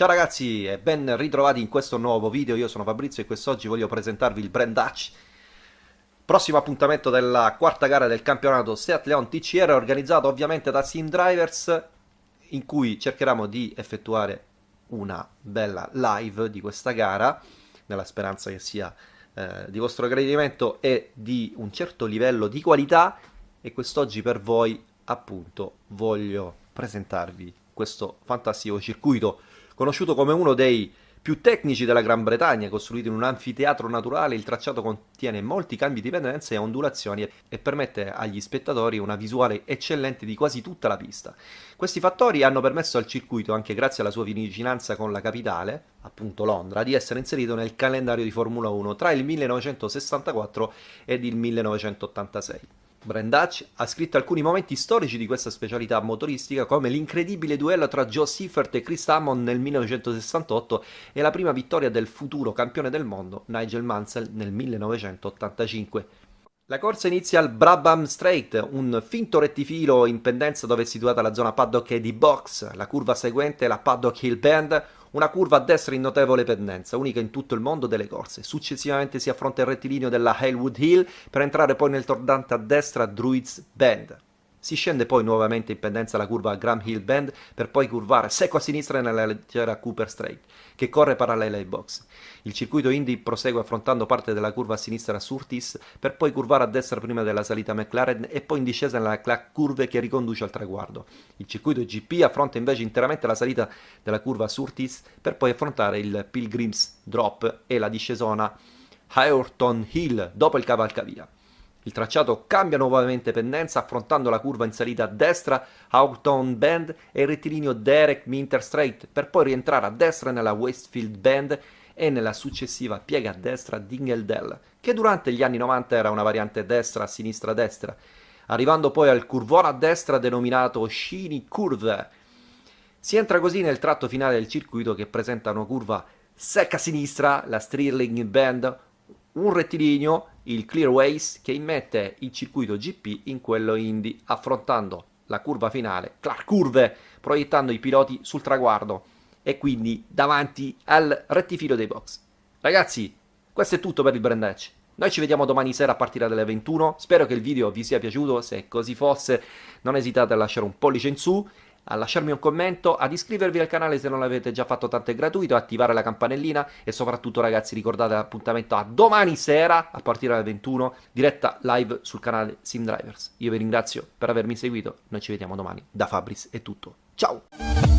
Ciao ragazzi e ben ritrovati in questo nuovo video, io sono Fabrizio e quest'oggi voglio presentarvi il Brand Dutch Prossimo appuntamento della quarta gara del campionato Seat Leon TCR organizzato ovviamente da Sim Drivers in cui cercheremo di effettuare una bella live di questa gara nella speranza che sia eh, di vostro gradimento e di un certo livello di qualità. E quest'oggi per voi appunto voglio presentarvi questo fantastico circuito Conosciuto come uno dei più tecnici della Gran Bretagna, costruito in un anfiteatro naturale, il tracciato contiene molti cambi di pendenza e ondulazioni e permette agli spettatori una visuale eccellente di quasi tutta la pista. Questi fattori hanno permesso al circuito, anche grazie alla sua vicinanza con la capitale, appunto Londra, di essere inserito nel calendario di Formula 1 tra il 1964 ed il 1986. Brand Dutch ha scritto alcuni momenti storici di questa specialità motoristica come l'incredibile duello tra Joe Seifert e Chris Hammond nel 1968 e la prima vittoria del futuro campione del mondo Nigel Mansell nel 1985. La corsa inizia al Brabham Straight, un finto rettifilo in pendenza dove è situata la zona paddock e di box. La curva seguente è la Paddock Hill Bend, una curva a destra in notevole pendenza, unica in tutto il mondo delle corse. Successivamente si affronta il rettilineo della Halewood Hill per entrare poi nel tordante a destra Druids Bend. Si scende poi nuovamente in pendenza la curva Graham Hill Bend per poi curvare secco a sinistra nella leggera Cooper Straight, che corre parallela ai box. Il circuito Indy prosegue affrontando parte della curva a sinistra Surtis per poi curvare a destra prima della salita McLaren e poi in discesa nella curve che riconduce al traguardo. Il circuito GP affronta invece interamente la salita della curva Surtis per poi affrontare il Pilgrims Drop e la discesona Hayorton Hill dopo il cavalcavia. Il tracciato cambia nuovamente pendenza affrontando la curva in salita a destra, Houghton Bend e il rettilineo Derek Minter Straight per poi rientrare a destra nella Westfield Bend e nella successiva piega a destra Dingeldell, che durante gli anni 90 era una variante destra-sinistra-destra, arrivando poi al curvone a destra denominato Shiny Curve. Si entra così nel tratto finale del circuito che presenta una curva secca a sinistra, la Stirling Bend, un rettilineo, il Clearways, che immette il circuito GP in quello Indy, affrontando la curva finale, Clark Curve, proiettando i piloti sul traguardo e quindi davanti al rettifilo dei box. Ragazzi, questo è tutto per il Brand Edge. Noi ci vediamo domani sera a partire dalle 21, spero che il video vi sia piaciuto, se così fosse non esitate a lasciare un pollice in su a lasciarmi un commento, ad iscrivervi al canale se non l'avete già fatto tanto è gratuito, attivare la campanellina e soprattutto ragazzi ricordate l'appuntamento a domani sera a partire dalle 21 diretta live sul canale Sim Drivers. Io vi ringrazio per avermi seguito, noi ci vediamo domani, da Fabris è tutto, ciao!